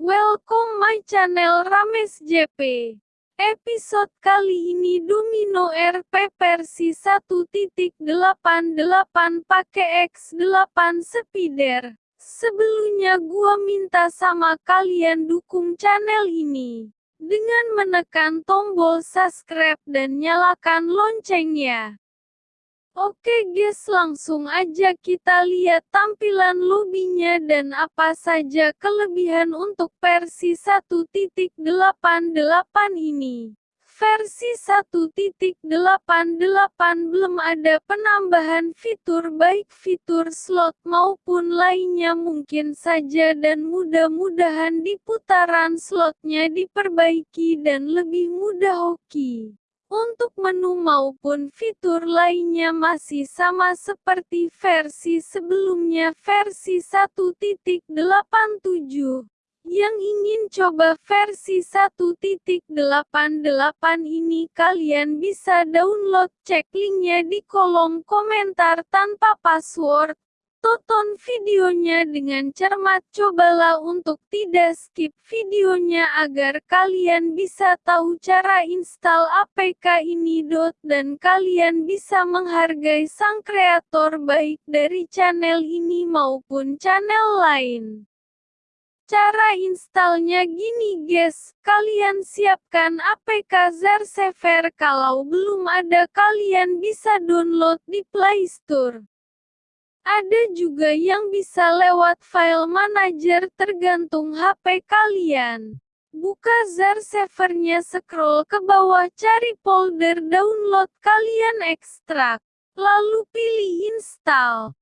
Welcome my channel Rames JP. Episode kali ini Domino RP versi 1.88 pakai X8 speeder. Sebelumnya gua minta sama kalian dukung channel ini dengan menekan tombol subscribe dan nyalakan loncengnya. Oke guys langsung aja kita lihat tampilan lobbynya dan apa saja kelebihan untuk versi 1.88 ini. Versi 1.88 belum ada penambahan fitur baik fitur slot maupun lainnya mungkin saja dan mudah-mudahan di putaran slotnya diperbaiki dan lebih mudah hoki. Untuk menu maupun fitur lainnya masih sama seperti versi sebelumnya versi 1.87. Yang ingin coba versi 1.88 ini kalian bisa download cek linknya di kolom komentar tanpa password. Tonton videonya dengan cermat cobalah untuk tidak skip videonya agar kalian bisa tahu cara install APK ini. Dan kalian bisa menghargai sang kreator baik dari channel ini maupun channel lain. Cara installnya gini guys, kalian siapkan APK Zarsever kalau belum ada kalian bisa download di Play Store. Ada juga yang bisa lewat file manager tergantung HP kalian. Buka Zarsavernya scroll ke bawah cari folder download kalian ekstrak. Lalu pilih install.